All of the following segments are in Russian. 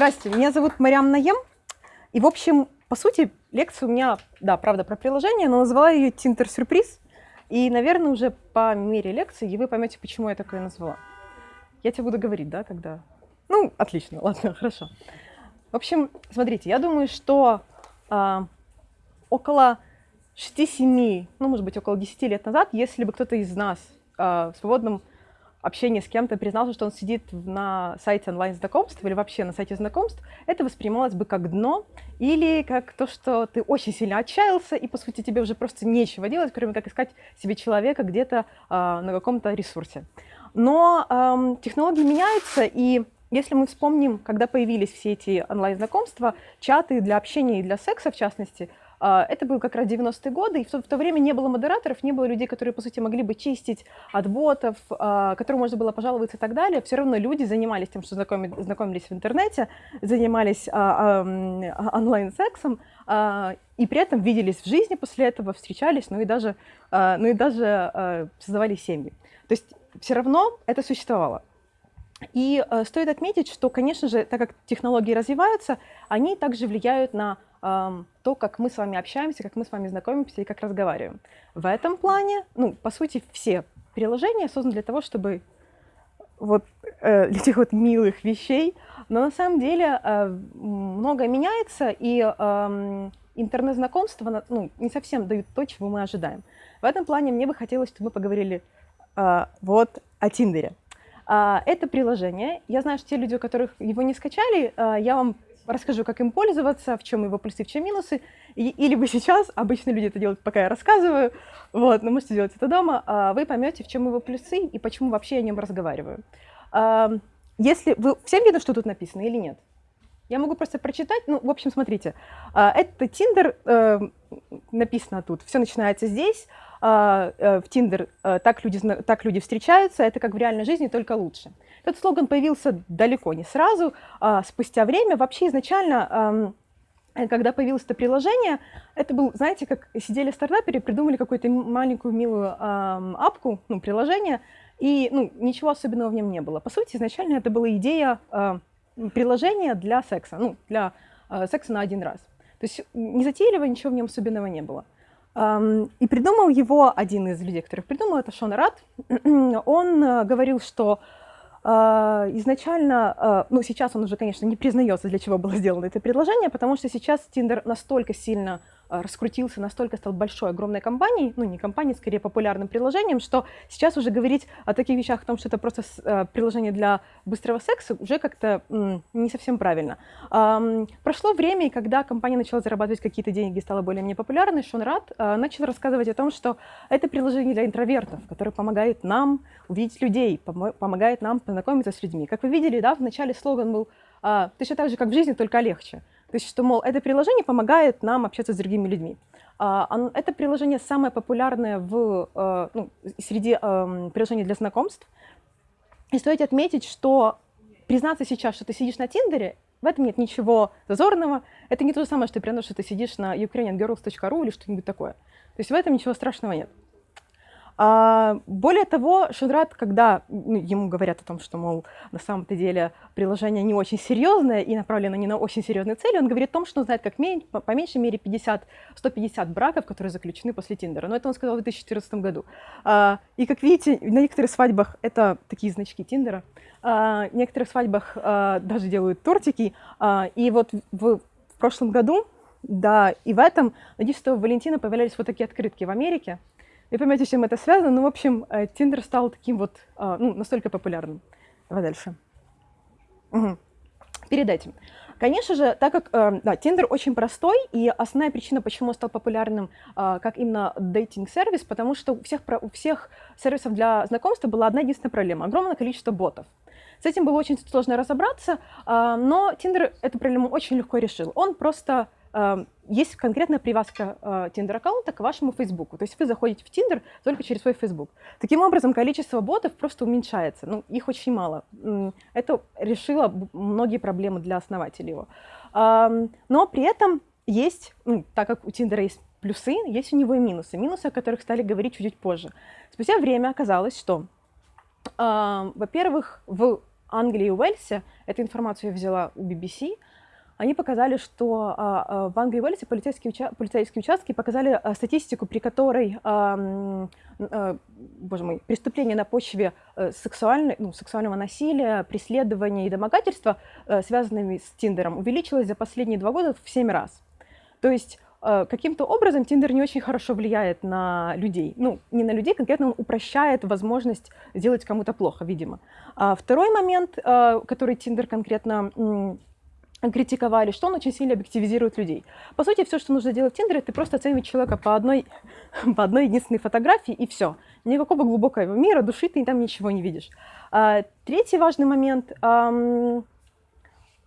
Здравствуйте, меня зовут Мариам Наем. И, в общем, по сути, лекция у меня, да, правда, про приложение, но назвала ее Тинтер Сюрприз. И, наверное, уже по мере лекции вы поймете, почему я такое назвала. Я тебе буду говорить, да, когда... Ну, отлично, ладно, хорошо. В общем, смотрите, я думаю, что э, около 6-7, ну, может быть, около 10 лет назад, если бы кто-то из нас э, в свободном общение с кем-то признался, что он сидит на сайте онлайн-знакомств или вообще на сайте знакомств, это воспринималось бы как дно или как то, что ты очень сильно отчаялся, и, по сути, тебе уже просто нечего делать, кроме как искать себе человека где-то э, на каком-то ресурсе. Но э, технологии меняются, и если мы вспомним, когда появились все эти онлайн-знакомства, чаты для общения и для секса, в частности, это был как раз 90-е годы, и в то, в то время не было модераторов, не было людей, которые, по сути, могли бы чистить от ботов, а, которым можно было пожаловаться и так далее. Все равно люди занимались тем, что знакомились, знакомились в интернете, занимались а, онлайн-сексом, и при этом виделись в жизни после этого, встречались, ну и даже, ну и даже создавали семьи. То есть все равно это существовало. И стоит отметить, что, конечно же, так как технологии развиваются, они также влияют на то, как мы с вами общаемся, как мы с вами знакомимся и как разговариваем. В этом плане, ну, по сути, все приложения созданы для того, чтобы вот э, этих вот милых вещей, но на самом деле э, многое меняется, и э, интернет-знакомства ну, не совсем дают то, чего мы ожидаем. В этом плане мне бы хотелось, чтобы мы поговорили э, вот о Тиндере. Э, это приложение. Я знаю, что те люди, у которых его не скачали, э, я вам расскажу, как им пользоваться, в чем его плюсы, в чем минусы. И, или вы сейчас, обычно люди это делают, пока я рассказываю, вот, но можете делать это дома, а вы поймете, в чем его плюсы и почему вообще я о нем разговариваю. А, если вы всем видно, что тут написано или нет? Я могу просто прочитать. Ну, в общем, смотрите. А, это Tinder, э, написано тут. Все начинается здесь. А, э, в Tinder э, так люди, так люди встречаются. Это как в реальной жизни, только лучше. Этот слоган появился далеко не сразу, а спустя время. Вообще изначально когда появилось это приложение, это был, знаете, как сидели стартаперы, придумали какую-то маленькую милую э, апку, ну, приложение, и ну, ничего особенного в нем не было. По сути, изначально это была идея э, приложения для секса, ну, для э, секса на один раз. То есть незатейливо, ничего в нем особенного не было. Um, и придумал его один из людей, которых придумал, это Шон Рад. Он uh, говорил, что а, изначально, а, ну сейчас он уже, конечно, не признается, для чего было сделано это предложение, потому что сейчас Tinder настолько сильно а, раскрутился, настолько стал большой, огромной компанией, ну не компанией, скорее популярным приложением, что сейчас уже говорить о таких вещах, о том, что это просто а, приложение для быстрого секса, уже как-то не совсем правильно. Прошло время, и когда компания начала зарабатывать какие-то деньги, стала более-менее популярной, Шон Рад начал рассказывать о том, что это приложение для интровертов, которое помогает нам увидеть людей, помогает нам познакомиться с людьми. Как вы видели, да, в начале слоган был точно так же, как в жизни, только легче. То есть, что, мол, это приложение помогает нам общаться с другими людьми. А, это приложение самое популярное в, э, ну, среди эм, приложений для знакомств. И стоит отметить, что признаться сейчас, что ты сидишь на Тиндере, в этом нет ничего зазорного. Это не то же самое, что ты что ты сидишь на ukrainiangirls.ru или что-нибудь такое. То есть в этом ничего страшного нет. А, более того, Шудрат, когда ну, ему говорят о том, что, мол, на самом-то деле приложение не очень серьезное и направлено не на очень серьезные цели, он говорит о том, что знает как по, по меньшей мере 50, 150 браков, которые заключены после Тиндера. Но это он сказал в 2014 году. А, и как видите, на некоторых свадьбах это такие значки Тиндера. А, на некоторых свадьбах даже делают тортики. И вот в, в прошлом году да, и в этом на 10 Валентина появлялись вот такие открытки в Америке. Вы поймете, с чем это связано. Ну, в общем, Тиндер э, стал таким вот, а, ну, настолько популярным. Давай дальше. Угу. Перед этим. Конечно же, так как э, да, Tinder очень простой, и основная причина, почему он стал популярным э, как именно дейтинг-сервис, потому что у всех, у всех сервисов для знакомства была одна единственная проблема – огромное количество ботов. С этим было очень сложно разобраться, но Tinder эту проблему очень легко решил. Он просто Эм, есть конкретная привязка э, к вашему Фейсбуку. То есть вы заходите в Tinder только через свой Facebook. Таким образом, количество ботов просто уменьшается. Ну, их очень мало. Это решило многие проблемы для основателей его. Эм, но при этом есть, ну, так как у Tinder есть плюсы, есть у него и минусы. Минусы, о которых стали говорить чуть-чуть позже. Спустя время оказалось, что, эм, во-первых, в Англии и Уэльсе, эту информацию я взяла у BBC, они показали, что а, а, в Англии и Уэльсе полицейские, уча полицейские участки показали а, статистику, при которой, боже мой, преступления на почве а, сексуальной, ну, сексуального насилия, преследования и домогательства, а, связанными с Тиндером, увеличилось за последние два года в 7 раз. То есть каким-то образом Тиндер не очень хорошо влияет на людей. Ну, не на людей, конкретно он упрощает возможность сделать кому-то плохо, видимо. А второй момент, который Тиндер конкретно критиковали, что он очень сильно объективизирует людей. По сути, все, что нужно делать в Тиндере, ты просто оценивать человека по одной, по одной единственной фотографии, и все. Никакого глубокого мира, души ты там ничего не видишь. А, третий важный момент. Ам,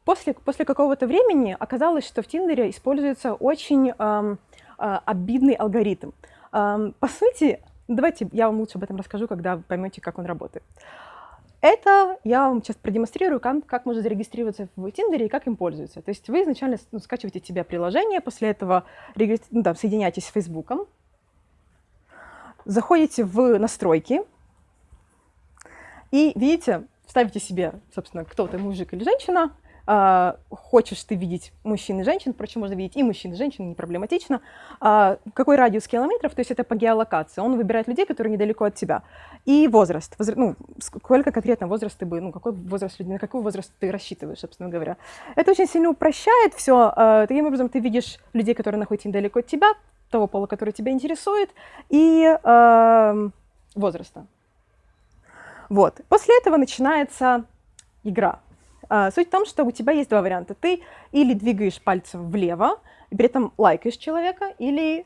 после, после какого-то времени оказалось, что в Тиндере используется очень ам, а, обидный алгоритм. Ам, по сути, давайте я вам лучше об этом расскажу, когда поймете, как он работает. Это я вам сейчас продемонстрирую, как, как можно зарегистрироваться в Тиндере и как им пользуются. То есть вы изначально ну, скачиваете себе приложение, после этого ну, да, соединяетесь с Фейсбуком, заходите в настройки и видите, ставите себе, собственно, кто то мужик или женщина, а, хочешь ты видеть мужчин и женщин, впрочем, можно видеть и мужчин, и женщин, не проблематично, а, какой радиус километров, то есть это по геолокации, он выбирает людей, которые недалеко от тебя, и возраст, возра... ну, сколько конкретно возраст ты бы, ну, какой возраст людей, на какой возраст ты рассчитываешь, собственно говоря. Это очень сильно упрощает все, а, таким образом ты видишь людей, которые находятся недалеко от тебя, того пола, который тебя интересует, и э, возраста. Вот. После этого начинается игра. А, суть в том, что у тебя есть два варианта. Ты или двигаешь пальцем влево, и при этом лайкаешь человека, или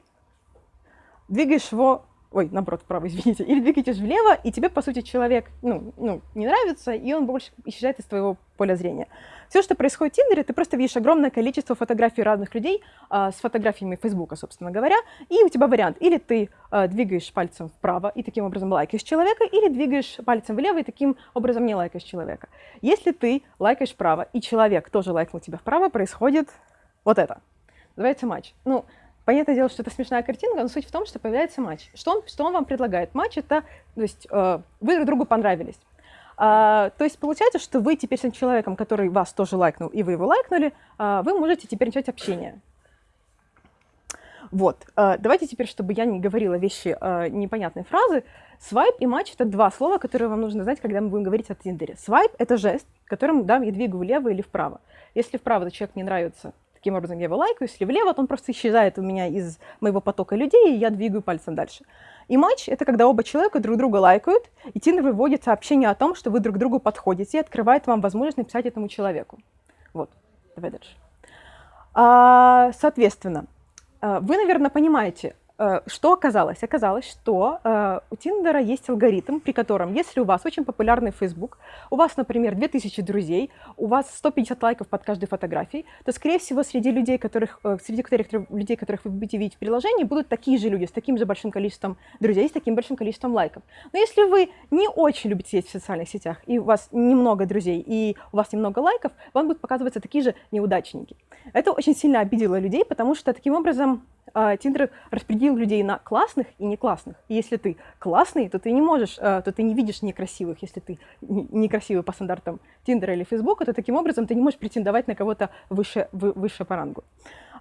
двигаешь его ой, наоборот, вправо, извините, или двигаетесь влево, и тебе, по сути, человек, ну, ну, не нравится, и он больше исчезает из твоего поля зрения. Все, что происходит в Тиндере, ты просто видишь огромное количество фотографий разных людей а, с фотографиями Фейсбука, собственно говоря, и у тебя вариант, или ты а, двигаешь пальцем вправо и таким образом лайкаешь человека, или двигаешь пальцем влево и таким образом не лайкаешь человека. Если ты лайкаешь вправо, и человек тоже лайкнул тебя вправо, происходит вот это. Называется матч. Ну, Понятное дело, что это смешная картинка, но суть в том, что появляется матч. Что он, что он вам предлагает? Матч — это, то есть, э, вы друг другу понравились. А, то есть получается, что вы теперь с этим человеком, который вас тоже лайкнул, и вы его лайкнули, а, вы можете теперь начать общение. Вот. А, давайте теперь, чтобы я не говорила вещи а, непонятные фразы. Свайп и матч — это два слова, которые вам нужно знать, когда мы будем говорить о Тиндере. Свайп — это жест, которым да, я двигаю влево или вправо. Если вправо, то человек мне нравится, таким образом я его лайкаю, если влево, то он просто исчезает у меня из моего потока людей, и я двигаю пальцем дальше. И матч — это когда оба человека друг друга лайкают, и Тиндер выводит сообщение о том, что вы друг другу подходите, и открывает вам возможность написать этому человеку. Вот, давай дальше. А, соответственно, а, вы, наверное, понимаете, что оказалось? Оказалось, что э, у Тиндера есть алгоритм, при котором, если у вас очень популярный Facebook, у вас, например, 2000 друзей, у вас 150 лайков под каждой фотографией, то, скорее всего, среди людей, которых, э, среди которых, людей, которых вы будете видеть в приложении, будут такие же люди с таким же большим количеством друзей, с таким большим количеством лайков. Но если вы не очень любите сидеть в социальных сетях, и у вас немного друзей, и у вас немного лайков, вам будут показываться такие же неудачники. Это очень сильно обидело людей, потому что таким образом Тиндер распределил людей на классных и не классных. И если ты классный, то ты не можешь, то ты не видишь некрасивых. Если ты некрасивый по стандартам Тиндера или Фейсбука, то таким образом ты не можешь претендовать на кого-то выше, выше по рангу.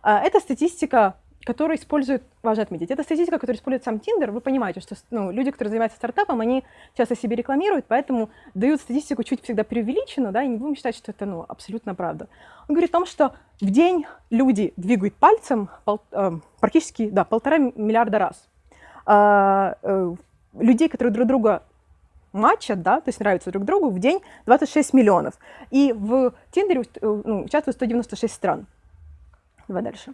Это статистика которые используют, важно отметить, это статистика, которую использует сам Tinder. Вы понимаете, что ну, люди, которые занимаются стартапом, они часто себе рекламируют, поэтому дают статистику чуть всегда преувеличенную, да, и не будем считать, что это ну, абсолютно правда. Он говорит о том, что в день люди двигают пальцем пол, э, практически да, полтора миллиарда раз. А, э, людей, которые друг друга матчат, да, то есть нравятся друг другу, в день 26 миллионов. И в Тиндере э, ну, участвует 196 стран. Давай дальше.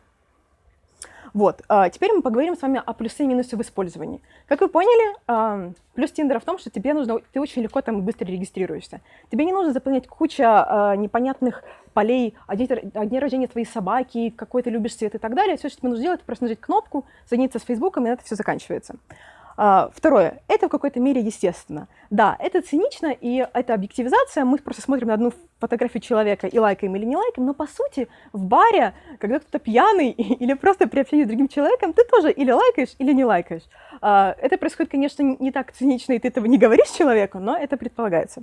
Вот, а, теперь мы поговорим с вами о плюсы и минусы в использовании. Как вы поняли, а, плюс Тиндера в том, что тебе нужно, ты очень легко там быстро регистрируешься. Тебе не нужно заполнять куча а, непонятных полей, о дне рождения твоей собаки, какой ты любишь цвет и так далее. Все, что тебе нужно сделать, это просто нажать кнопку, соединиться с Фейсбуком, и это все заканчивается. А, второе, это в какой-то мере естественно. Да, это цинично, и это объективизация. Мы просто смотрим на одну фотографию человека и лайкаем или не лайкаем, но по сути в баре, когда кто-то пьяный или просто при общении с другим человеком, ты тоже или лайкаешь, или не лайкаешь. А, это происходит, конечно, не так цинично, и ты этого не говоришь человеку, но это предполагается.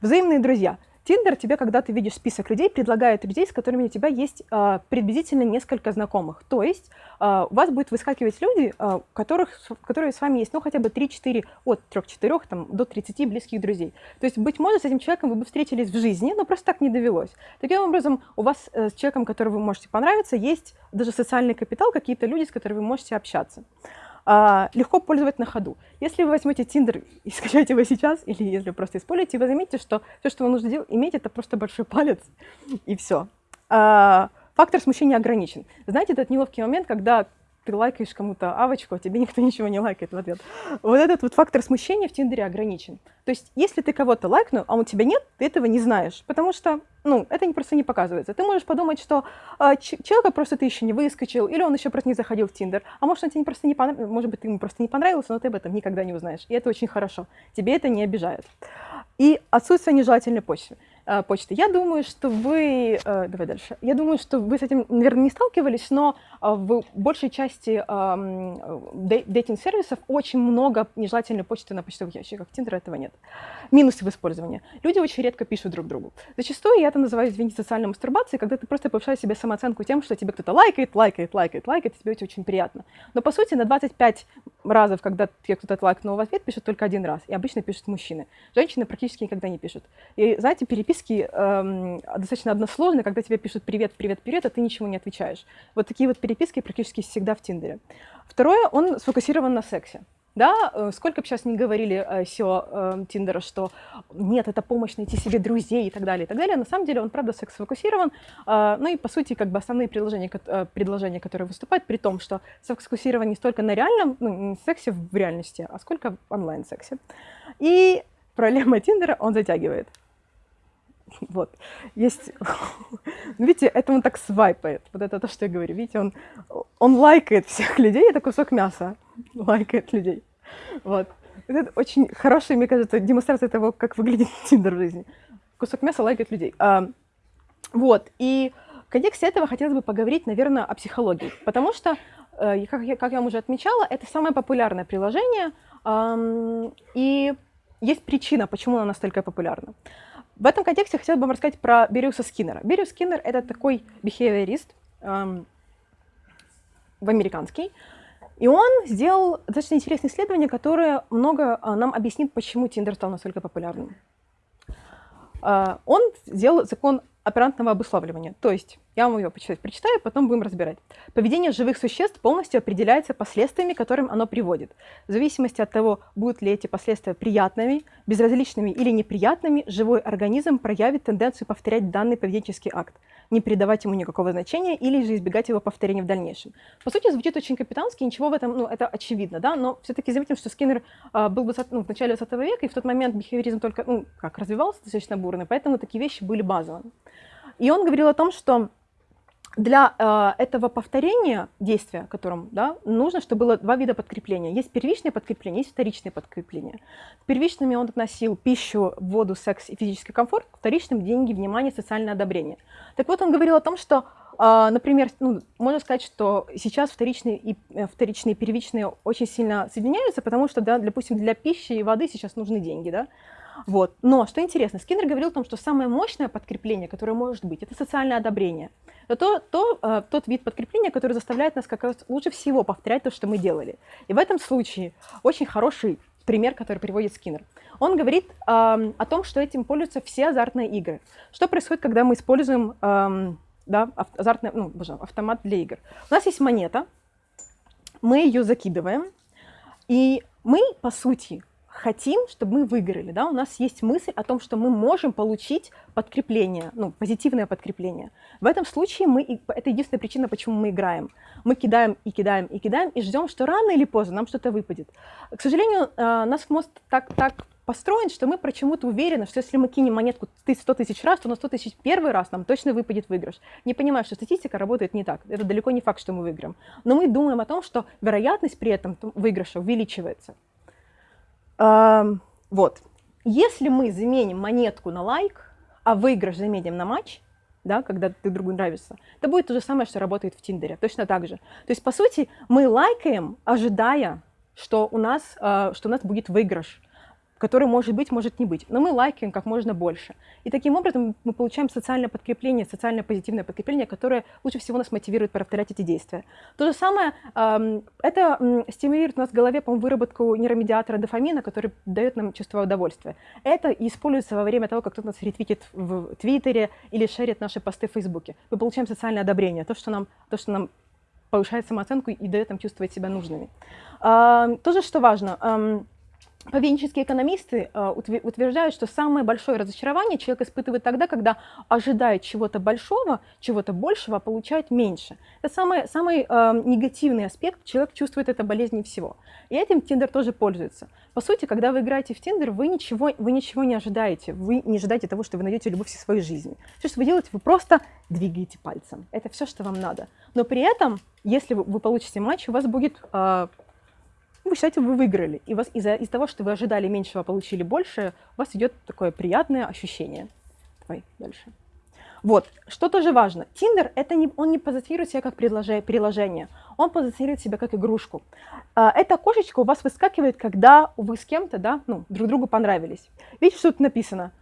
Взаимные друзья. Тиндер тебе, когда ты видишь список людей, предлагает людей, с которыми у тебя есть э, приблизительно несколько знакомых. То есть э, у вас будет выскакивать люди, э, которых, которые с вами есть, ну, хотя бы 3-4, от 3-4 там, до 30 близких друзей. То есть, быть может, с этим человеком вы бы встретились в жизни, но просто так не довелось. Таким образом, у вас э, с человеком, которого вы можете понравиться, есть даже социальный капитал, какие-то люди, с которыми вы можете общаться легко пользовать на ходу. Если вы возьмете Тиндер и скачаете его сейчас, или если просто используете, вы заметите, что все, что вам нужно делать, иметь, это просто большой палец, и все. А, фактор смущения ограничен. Знаете, этот неловкий момент, когда ты лайкаешь кому-то авочку, а тебе никто ничего не лайкает в ответ. Вот этот вот фактор смущения в Тиндере ограничен. То есть, если ты кого-то лайкнул, а у тебя нет, ты этого не знаешь, потому что, ну, это просто не показывается. Ты можешь подумать, что э, человека просто ты еще не выскочил, или он еще просто не заходил в Тиндер, а может, он тебе просто не понравился, может быть, ты ему просто не понравился, но ты об этом никогда не узнаешь. И это очень хорошо. Тебе это не обижает. И отсутствие нежелательной почвы. Э, почты. Я думаю, что вы... Э, давай дальше. Я думаю, что вы с этим, наверное, не сталкивались, но э, в большей части дейтинг-сервисов очень много нежелательной почты на почтовых ящиках. В Tinder этого нет. Минусы в использовании. Люди очень редко пишут друг другу. Зачастую я это называю, извините, социальной мастурбацией, когда ты просто повышаешь себе самооценку тем, что тебе кто-то лайкает, лайкает, лайкает, лайкает, и тебе это очень приятно. Но, по сути, на 25 разов, когда тебе кто-то лайкнул в ответ, пишут только один раз. И обычно пишут мужчины. Женщины практически никогда не пишут. И, знаете, переписка переписки эм, достаточно односложно, когда тебе пишут «привет, привет, привет», а ты ничего не отвечаешь. Вот такие вот переписки практически всегда в Тиндере. Второе, он сфокусирован на сексе. Да, э, сколько бы сейчас не говорили э, SEO э, Тиндера, что нет, это помощь найти себе друзей и так далее, и так далее. На самом деле он, правда, секс-фокусирован. Э, ну и, по сути, как бы основные предложения, э, предложения, которые выступают, при том, что секс-фокусирован не столько на реальном, ну, сексе в реальности, а сколько в онлайн-сексе. И проблема Тиндера он затягивает. Вот. Есть... Ну, видите, это он так свайпает. Вот это то, что я говорю. Видите, он, он лайкает всех людей. Это кусок мяса. Лайкает людей. Вот. Это очень хорошая, мне кажется, демонстрация того, как выглядит Тиндер в жизни. Кусок мяса лайкает людей. А, вот. И в контексте этого хотелось бы поговорить, наверное, о психологии. Потому что, э, как я, как я уже отмечала, это самое популярное приложение. И есть причина, почему оно настолько популярно. В этом контексте хотела бы вам рассказать про Бериуса Скиннера. Бериус Скиннер — это такой бихевиорист, эм, в американский, и он сделал достаточно интересное исследование, которое много э, нам объяснит, почему Тиндер стал настолько популярным. Э, он сделал закон оперантного обуславливания. То есть, я вам ее прочитаю, потом будем разбирать. Поведение живых существ полностью определяется последствиями, которым оно приводит. В зависимости от того, будут ли эти последствия приятными, безразличными или неприятными, живой организм проявит тенденцию повторять данный поведенческий акт, не придавать ему никакого значения или же избегать его повторения в дальнейшем. По сути, звучит очень капитански, ничего в этом, ну, это очевидно, да, но все-таки заметим, что Скиннер а, был бы ну, в начале 20 века, и в тот момент бихевиоризм только, ну, как, развивался достаточно бурно, поэтому такие вещи были базовыми. И он говорил о том, что для э, этого повторения действия, которым да, нужно, чтобы было два вида подкрепления. Есть первичное подкрепление, есть вторичное подкрепление. К первичными он относил пищу, воду, секс и физический комфорт, к вторичным – деньги, внимание, социальное одобрение. Так вот, он говорил о том, что, э, например, ну, можно сказать, что сейчас вторичные и, э, вторичные и первичные очень сильно соединяются, потому что, да, допустим, для пищи и воды сейчас нужны деньги. Да? Вот. Но что интересно, Скиннер говорил о том, что самое мощное подкрепление, которое может быть, это социальное одобрение. Это то, то, э, тот вид подкрепления, который заставляет нас как раз лучше всего повторять то, что мы делали. И в этом случае очень хороший пример, который приводит Скиннер. Он говорит э, о том, что этим пользуются все азартные игры. Что происходит, когда мы используем э, да, азартный, ну, боже, автомат для игр? У нас есть монета, мы ее закидываем, и мы, по сути, хотим, чтобы мы выиграли, да, у нас есть мысль о том, что мы можем получить подкрепление, ну, позитивное подкрепление. В этом случае мы, это единственная причина, почему мы играем. Мы кидаем и кидаем и кидаем и ждем, что рано или поздно нам что-то выпадет. К сожалению, э, наш мозг так, так построен, что мы почему-то уверены, что если мы кинем монетку 100 тысяч раз, то на 100 тысяч первый раз нам точно выпадет выигрыш. Не понимаю, что статистика работает не так. Это далеко не факт, что мы выиграем. Но мы думаем о том, что вероятность при этом выигрыша увеличивается. Вот. Если мы заменим монетку на лайк, а выигрыш заменим на матч, да, когда ты другу нравишься, это будет то же самое, что работает в Тиндере, точно так же. То есть, по сути, мы лайкаем, ожидая, что у нас, э, что у нас будет выигрыш. Который может быть, может не быть. Но мы лайкаем как можно больше. И таким образом мы получаем социальное подкрепление, социальное позитивное подкрепление, которое лучше всего нас мотивирует повторять эти действия. То же самое, это стимулирует у нас в голове, по выработку нейромедиатора дофамина, который дает нам чувство удовольствия. Это используется во время того, как кто-то нас ретвитит в Твиттере или шерит наши посты в Фейсбуке. Мы получаем социальное одобрение, то, что нам, то, что нам повышает самооценку и дает нам чувствовать себя нужными. Тоже, что важно, Поведенческие экономисты э, утверждают, что самое большое разочарование человек испытывает тогда, когда ожидает чего-то большого, чего-то большего, а получает меньше. Это самый, самый э, негативный аспект, человек чувствует это болезнью всего. И этим Тиндер тоже пользуется. По сути, когда вы играете в Тиндер, вы ничего, вы ничего не ожидаете. Вы не ожидаете того, что вы найдете любовь всей своей жизни. Все, что вы делаете, вы просто двигаете пальцем. Это все, что вам надо. Но при этом, если вы, вы получите матч, у вас будет э, вы считаете, вы выиграли. И вас из-за из того, что вы ожидали меньшего, а получили больше, у вас идет такое приятное ощущение. Давай дальше. Вот, что тоже важно. Тиндер, это не, он не позиционирует себя как приложение, он позиционирует себя как игрушку. А, эта кошечка у вас выскакивает, когда вы с кем-то, да, ну, друг другу понравились. Видите, что тут написано?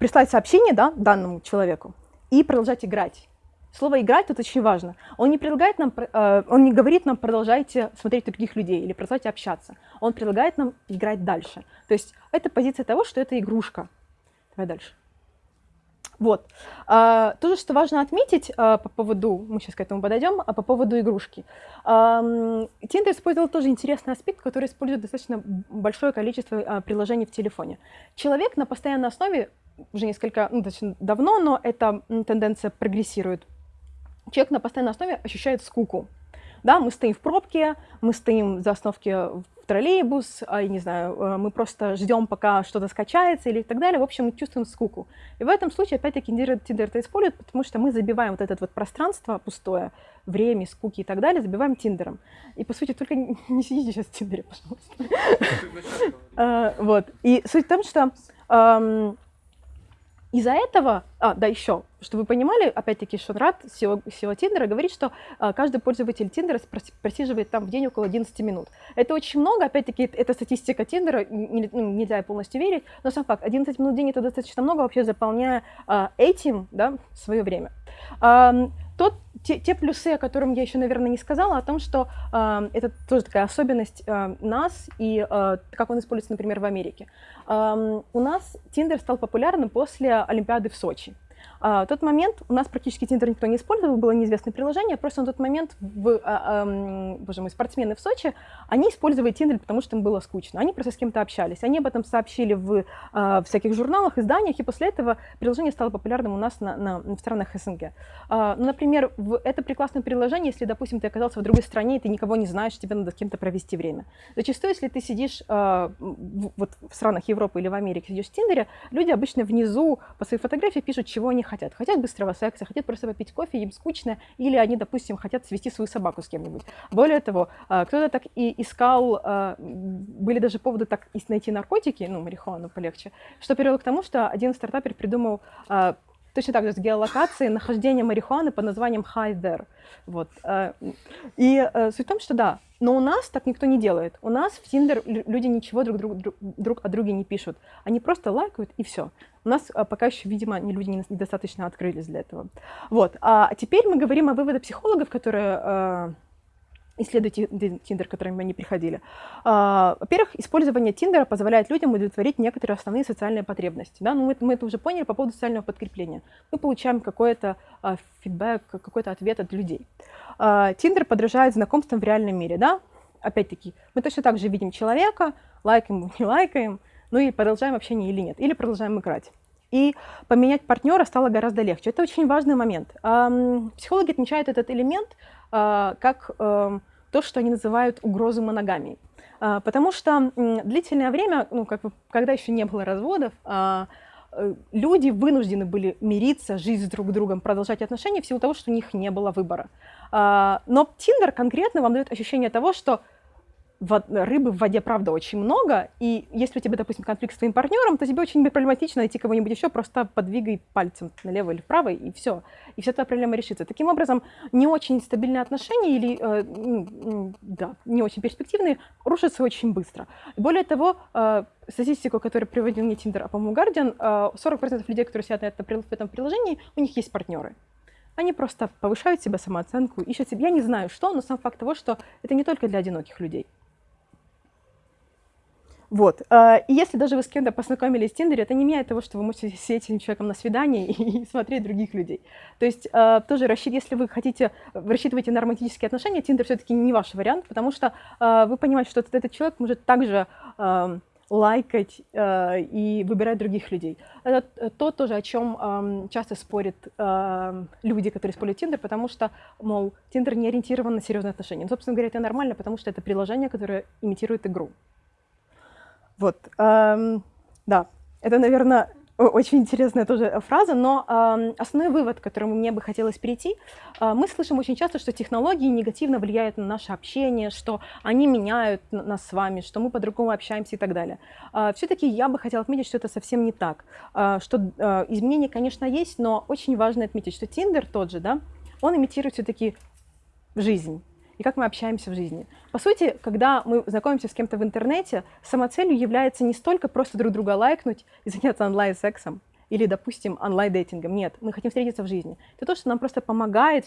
Прислать сообщение, да, данному человеку и продолжать играть. Слово «играть» тут очень важно. Он не предлагает нам, э, он не говорит нам «продолжайте смотреть других людей» или «продолжайте общаться». Он предлагает нам играть дальше. То есть это позиция того, что это игрушка. Давай дальше. Вот. А, тоже, что важно отметить а, по поводу, мы сейчас к этому подойдем, а по поводу игрушки. Тиндер использовал тоже интересный аспект, который использует достаточно большое количество а, приложений в телефоне. Человек на постоянной основе уже несколько, ну, достаточно давно, но эта тенденция прогрессирует, человек на постоянной основе ощущает скуку. Да, мы стоим в пробке, мы стоим за остановки в троллейбус, а, я не знаю, э, мы просто ждем, пока что-то скачается или так далее. В общем, мы чувствуем скуку. И в этом случае, опять-таки, Tinder это использует, потому что мы забиваем вот это вот пространство пустое, время, скуки и так далее, забиваем Тиндером. И, по сути, только не сидите сейчас в Тиндере, пожалуйста. А, вот. И суть в том, что из-за этого, а, да, еще, чтобы вы понимали, опять-таки, Шонрад, SEO, SEO Тиндера, говорит, что а, каждый пользователь Тиндера просиживает там в день около 11 минут. Это очень много, опять-таки, это статистика Тиндера, ну, нельзя полностью верить, но сам факт, 11 минут в день это достаточно много, вообще заполняя а, этим, да, свое время. А, те, те плюсы, о которых я еще, наверное, не сказала, о том, что э, это тоже такая особенность э, нас и э, как он используется, например, в Америке. Э, у нас Tinder стал популярным после Олимпиады в Сочи. А, в тот момент у нас практически Тиндер никто не использовал, было неизвестное приложение, просто на тот момент в, а, а, боже мой, спортсмены в Сочи, они использовали Тиндер, потому что им было скучно. Они просто с кем-то общались. Они об этом сообщили в а, всяких журналах, изданиях, и после этого приложение стало популярным у нас на, на, в странах СНГ. А, ну, например, в, это прекрасное приложение, если, допустим, ты оказался в другой стране, и ты никого не знаешь, тебе надо с кем-то провести время. Зачастую, если ты сидишь а, в, вот в странах Европы или в Америке, сидишь в Тиндере, люди обычно внизу по своей фотографии пишут, чего они хотят. Хотят быстрого секса, хотят просто попить кофе, им скучно, или они, допустим, хотят свести свою собаку с кем-нибудь. Более того, а, кто-то так и искал, а, были даже поводы так найти наркотики, ну, марихуану полегче, что привело к тому, что один стартапер придумал а, точно так же с геолокацией нахождения марихуаны под названием There. Вот. И суть в том, что да, но у нас так никто не делает. У нас в Tinder люди ничего друг, друг, друг, друг о друге не пишут. Они просто лайкают и все. У нас а, пока еще, видимо, люди недостаточно открылись для этого. Вот. А теперь мы говорим о выводах психологов, которые исследуют Тиндер, к которым они приходили. А, во-первых, использование Тиндера позволяет людям удовлетворить некоторые основные социальные потребности. Да? Ну, мы, мы это уже поняли по поводу социального подкрепления. Мы получаем какой-то а, фидбэк, какой-то ответ от людей. А, Тиндер подражает знакомствам в реальном мире. Да? Опять-таки, мы точно так же видим человека, лайкаем, не лайкаем, ну и продолжаем общение или нет, или продолжаем играть. И поменять партнера стало гораздо легче. Это очень важный момент. Психологи отмечают этот элемент как то, что они называют угрозой моногамии. А, потому что длительное время, ну, как бы, когда еще не было разводов, а, э, люди вынуждены были мириться, жить с друг другом, продолжать отношения в силу того, что у них не было выбора. Но Тиндер конкретно вам дает ощущение того, что рыбы в воде, правда, очень много, и если у тебя, допустим, конфликт с твоим партнером, то тебе очень проблематично найти кого-нибудь еще, просто подвигай пальцем налево или вправо, и все. И вся твоя проблема решится. Таким образом, не очень стабильные отношения или, э, ну, да, не очень перспективные, рушатся очень быстро. Более того, э, статистику, которую приводил не Tinder, а, по-моему, Guardian, э, 40% людей, которые сидят на этом, в этом приложении, у них есть партнеры. Они просто повышают себе самооценку, ищут себе. Я не знаю, что, но сам факт того, что это не только для одиноких людей. Вот. А, и если даже вы с кем-то познакомились в Тиндере, это не меняет того, что вы можете с этим человеком на свидании и смотреть других людей. То есть а, тоже рассчит, если вы хотите, рассчитываете на романтические отношения, Тиндер все-таки не ваш вариант, потому что вы понимаете, что этот человек может также лайкать э, и выбирать других людей. Это то тоже, о чем э, часто спорят э, люди, которые используют Тиндер, потому что, мол, Тиндер не ориентирован на серьезные отношения. Но, собственно говоря, это нормально, потому что это приложение, которое имитирует игру. Вот, эм, да, это, наверное, очень интересная тоже фраза, но э, основной вывод, к которому мне бы хотелось перейти, э, мы слышим очень часто, что технологии негативно влияют на наше общение, что они меняют нас с вами, что мы по-другому общаемся и так далее. Э, Все-таки я бы хотела отметить, что это совсем не так, э, что э, изменения, конечно, есть, но очень важно отметить, что Tinder тот же, да, он имитирует все-таки жизнь и как мы общаемся в жизни. По сути, когда мы знакомимся с кем-то в интернете, самоцелью является не столько просто друг друга лайкнуть и заняться онлайн-сексом, или, допустим, онлайн-дейтингом. Нет, мы хотим встретиться в жизни. Это то, что нам просто помогает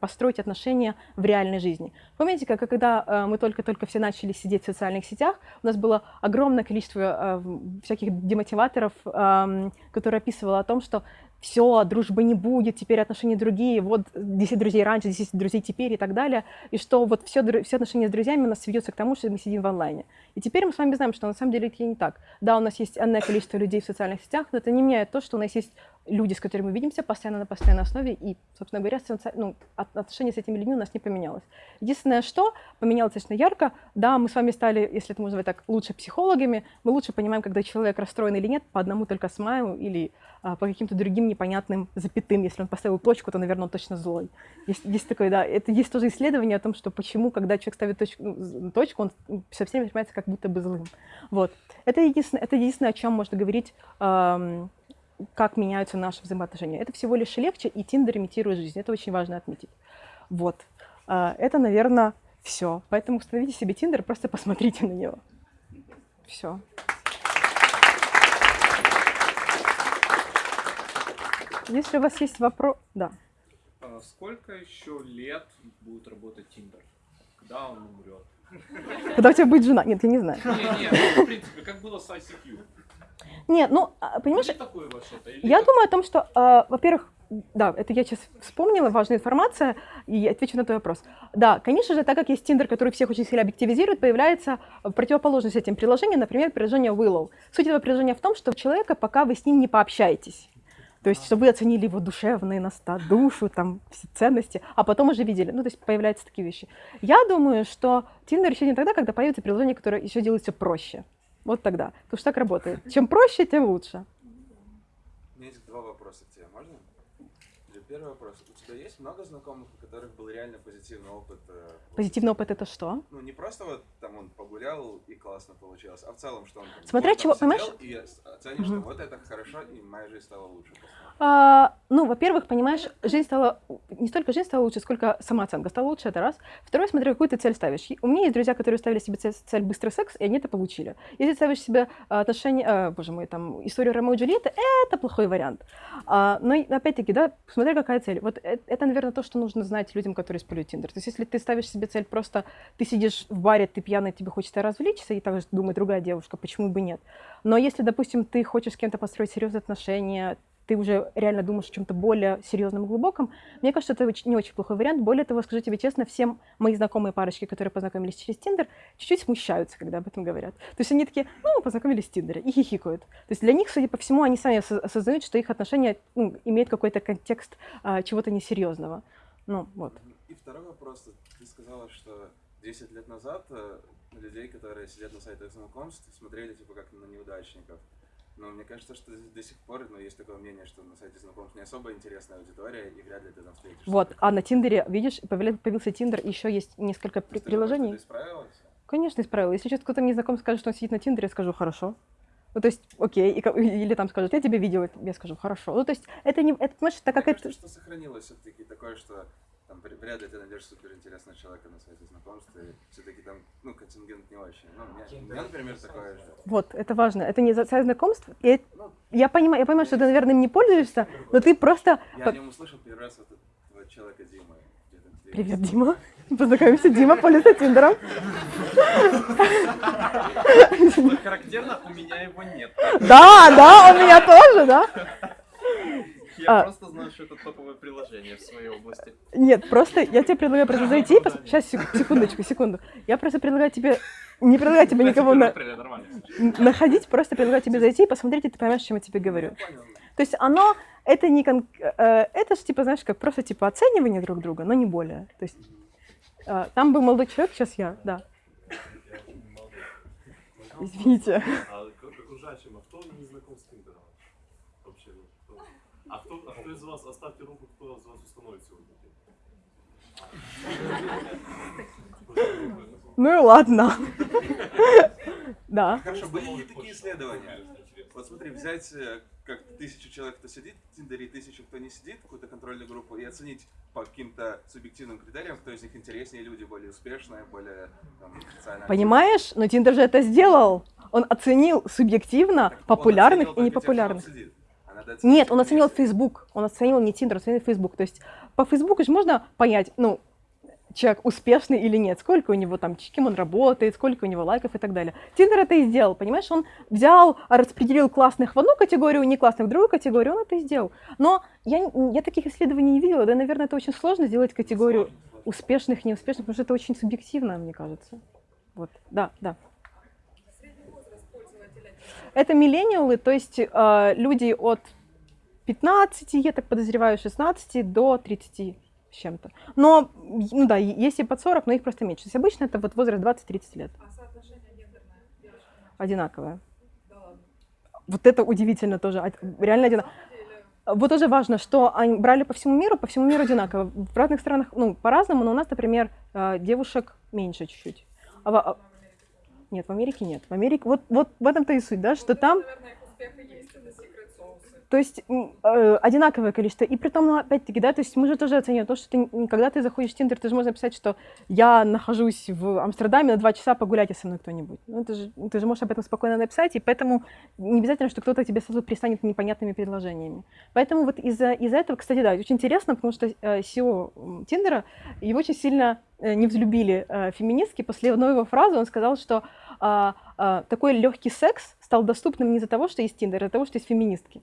построить отношения в реальной жизни. Помните, как когда э, мы только-только все начали сидеть в социальных сетях, у нас было огромное количество э, всяких демотиваторов, э, которые описывало о том, что все, дружбы не будет, теперь отношения другие, вот 10 друзей раньше, 10 друзей теперь и так далее, и что вот все, все отношения с друзьями у нас сведется к тому, что мы сидим в онлайне. И теперь мы с вами знаем, что на самом деле это не так. Да, у нас есть одно количество людей в социальных сетях, но это не меняет то, что у нас есть люди, с которыми мы видимся постоянно на постоянной основе, и, собственно говоря, ну, отношения с этими людьми у нас не поменялось. Единственное, что поменялось достаточно ярко, да, мы с вами стали, если это можно назвать так, лучше психологами, мы лучше понимаем, когда человек расстроен или нет, по одному только смайлу или а, по каким-то другим непонятным запятым. Если он поставил точку, то, наверное, он точно злой. Есть, есть такое, да, это есть тоже исследование о том, что почему, когда человек ставит точку, ну, точку он со всеми воспринимается как будто бы злым. Вот. Это единственное, это единственное о чем можно говорить эм, как меняются наши взаимоотношения. Это всего лишь легче, и Тиндер имитирует жизнь. Это очень важно отметить. Вот. А, это, наверное, все. Поэтому установите себе Тиндер, просто посмотрите на него. Все. Если у вас есть вопрос... Да. А сколько еще лет будет работать Тиндер? Когда он умрет? Когда у тебя будет жена? Нет, я не знаю. Нет, нет, ну, в принципе, как было с ICQ. Нет, ну, а, понимаешь, я думаю о том, что, э, во-первых, да, это я сейчас вспомнила, важная информация, и отвечу на твой вопрос. Да, конечно же, так как есть Tinder, который всех очень сильно объективизирует, появляется противоположность этим приложениям, например, приложение Willow. Суть этого приложения в том, что у человека, пока вы с ним не пообщаетесь, то есть, чтобы вы оценили его душевные наста, душу, там, все ценности, а потом уже видели. Ну, то есть, появляются такие вещи. Я думаю, что Tinder еще не тогда, когда появится приложение, которое еще делается проще. Вот тогда. Потому что так работает. Чем проще, тем лучше. У меня есть два вопроса к тебе. Можно? Первый вопрос. Тебя есть много знакомых, у которых был реально позитивный опыт? Э, позитивный опыт это что? Ну, не просто вот там он погулял и классно получилось, а в целом, что он там, Смотря чего, понимаешь? и оценишь, угу. что вот это хорошо, и моя жизнь стала лучше. А, ну, во-первых, понимаешь, жизнь стала, не столько жизнь стала лучше, сколько самооценка стала лучше, это раз. Второе, смотри, какую ты цель ставишь. У меня есть друзья, которые ставили себе цель, цель быстрый секс, и они это получили. Если ставишь себе а, отношения, а, боже мой, там, историю Ромео и Джульетты, это плохой вариант. А, но, опять-таки, да, смотри, какая цель. Вот это, наверное, то, что нужно знать людям, которые используют Тиндер. То есть, если ты ставишь себе цель просто, ты сидишь в баре, ты пьяный, тебе хочется развлечься, и также думает другая девушка, почему бы нет. Но если, допустим, ты хочешь с кем-то построить серьезные отношения, ты уже реально думаешь о чем-то более серьезном и глубоком, мне кажется, это не очень плохой вариант. Более того, скажу тебе честно, все мои знакомые парочки, которые познакомились через Тиндер, чуть-чуть смущаются, когда об этом говорят. То есть они такие, ну, познакомились в Тиндере, и хихикают. То есть для них, судя по всему, они сами осознают, что их отношения ну, имеют какой-то контекст а, чего-то несерьезного. Ну, вот. И второй вопрос. Ты сказала, что 10 лет назад э, людей, которые сидят на сайтах знакомств, смотрели типа как на неудачников. Но мне кажется, что до сих пор ну, есть такое мнение, что на сайте знакомств не особо интересная аудитория, и вряд ли ты там встретишь. Вот, а на Тиндере, видишь, появился Тиндер, еще есть несколько при приложений. Ты? Конечно, исправила. Если сейчас кто-то мне знаком скажет, что он сидит на Тиндере, я скажу «хорошо». Ну, то есть, окей, и или там скажут, я тебя видела, я скажу, хорошо. Ну, то есть, это не, это, понимаешь, так как это... кажется, что сохранилось все-таки такое, что там вряд ли ты найдешь суперинтересного человека на сайте знакомств, и все-таки там, ну, контингент не очень. Ну, у меня, у меня, например, такое же. Вот, это важно. Это не за сайт знакомств. И Ну, я понимаю, я понимаю, что ты, наверное, им не пользуешься, но ты просто... я о нем услышал первый раз вот этого человека Димы. Привет, Дима. Познакомимся, Дима пользуется Тиндером. Характерно, у меня его нет. Да, да, у меня тоже, да. Я А. просто знаю, что это топовое приложение в своей области. Нет, просто я тебе предлагаю просто зайти. пос- Сейчас, секундочку, секунду. Я просто предлагаю тебе... Не предлагаю тебе никого на... Находить, просто предлагаю тебе зайти и посмотреть, и ты поймешь, чем я тебе говорю. Понял. То есть оно, это не кон... э, это же, типа, знаешь, как просто, типа, оценивание друг друга, но не более. То есть э, там был молодой человек, сейчас я, да. Извините. А к к окружающим, а кто не знаком с Тиндером? Вообще, ну, кто? А кто, а кто из вас, оставьте руку, кто из вас установит сегодня? Ну и ладно. Да. Хорошо, были ли такие исследования? Вот смотри, взять э, как тысячу человек, кто сидит в Тиндере, и тысячу, кто не сидит, какую-то контрольную группу, и оценить по каким-то субъективным критериям, кто из них интереснее люди, более успешные, более там, социально. Понимаешь? Но Тиндер же это сделал. Он оценил субъективно Так популярных оценивал и только тех, надо Нет, он оценил. Facebook. Он оценил не Тиндер, оценил Facebook. То есть по Фейсбуку же можно понять, ну, человек успешный или нет, сколько у него там, с кем он работает, сколько у него лайков и так далее. Тиндер это и сделал, понимаешь? Он взял, распределил классных в одну категорию, не классных в другую категорию, он это и сделал. Но я, я таких исследований не видела, да, наверное, это очень сложно сделать категорию сложно. успешных, неуспешных, потому что это очень субъективно, мне кажется. Вот, да, да. Это миллениалы, то есть э, люди от 15, я так подозреваю, 16 до 30 с чем-то. Но, ну да, есть и под 40, но их просто меньше. То есть обычно это вот возраст 20-30 лет. А соотношение гендерное Одинаковое. Да ладно. Вот это удивительно тоже. Реально одинаково. Или Вот тоже важно, что они брали по всему миру, по всему миру одинаково. В разных странах, ну, по-разному, но у нас, например, э, девушек меньше чуть-чуть. А а- Нет, в Америке нет. В Америке, вот, вот в этом-то и суть, да, что там Наверное, То есть э, одинаковое количество. И при том, ну, опять-таки, да, то есть мы же тоже оцениваем то, что ты, когда ты заходишь в Тиндер, ты же можешь написать, что я нахожусь в Амстердаме на два часа, погуляйте со мной кто-нибудь. Ну, это же, ты же можешь об этом спокойно написать, и поэтому не обязательно, что кто-то тебе сразу пристанет непонятными предложениями. Поэтому вот из-за из этого, кстати, да, очень интересно, потому что э, Тиндера, его очень сильно э, не взлюбили э, феминистки. После одной его фразы он сказал, что а, а, такой легкий секс стал доступным не из-за того, что есть Тиндер, а из-за того, что есть феминистки.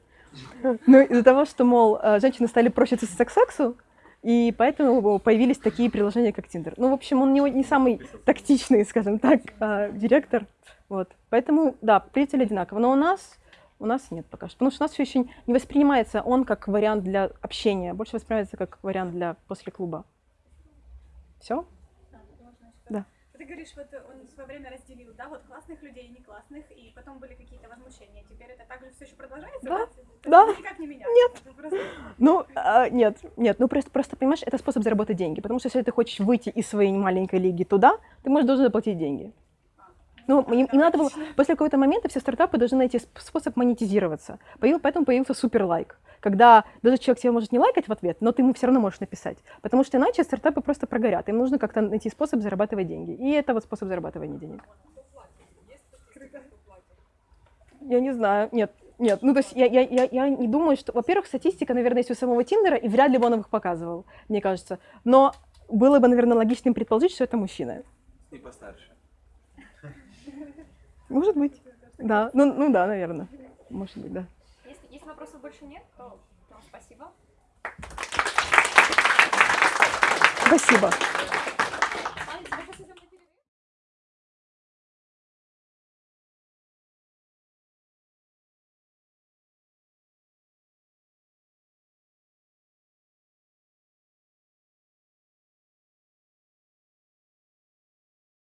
Ну, из-за того, что, мол, э, женщины стали проще к сексу, и поэтому появились такие приложения, как Тиндер. Ну, в общем, он не, не самый тактичный, скажем так, э, директор. Вот. Поэтому, да, приятели одинаково. Но у нас, у нас нет пока что. Потому что у нас все еще не воспринимается он как вариант для общения, больше воспринимается как вариант для после клуба. Все? Говоришь, вот он в свое время разделил, да, вот классных людей и не классных, и потом были какие-то возмущения. Теперь это также все еще продолжается? Да, есть да. Никак не меняется? Нет. Просто... Ну, а, нет, нет, ну просто, просто, понимаешь, это способ заработать деньги. Потому что если ты хочешь выйти из своей маленькой лиги туда, ты можешь должен заплатить деньги. Ну, им, им надо было, после какого-то момента все стартапы должны найти сп- способ монетизироваться. Появ- Поэтому появился супер лайк. Когда даже человек тебя может не лайкать в ответ, но ты ему все равно можешь написать. Потому что иначе стартапы просто прогорят. Им нужно как-то найти способ зарабатывать деньги. И это вот способ зарабатывания денег. Я не знаю. Нет, нет. Ну, то есть я, я, я, я не думаю, что... Во-первых, статистика, наверное, есть у самого Тиндера, и вряд ли бы он их показывал, мне кажется. Но было бы, наверное, логичным предположить, что это мужчина. И постарше. Может быть. Да. Ну, ну да, наверное. Может быть, да. Если, вопросов больше нет, то спасибо. Спасибо.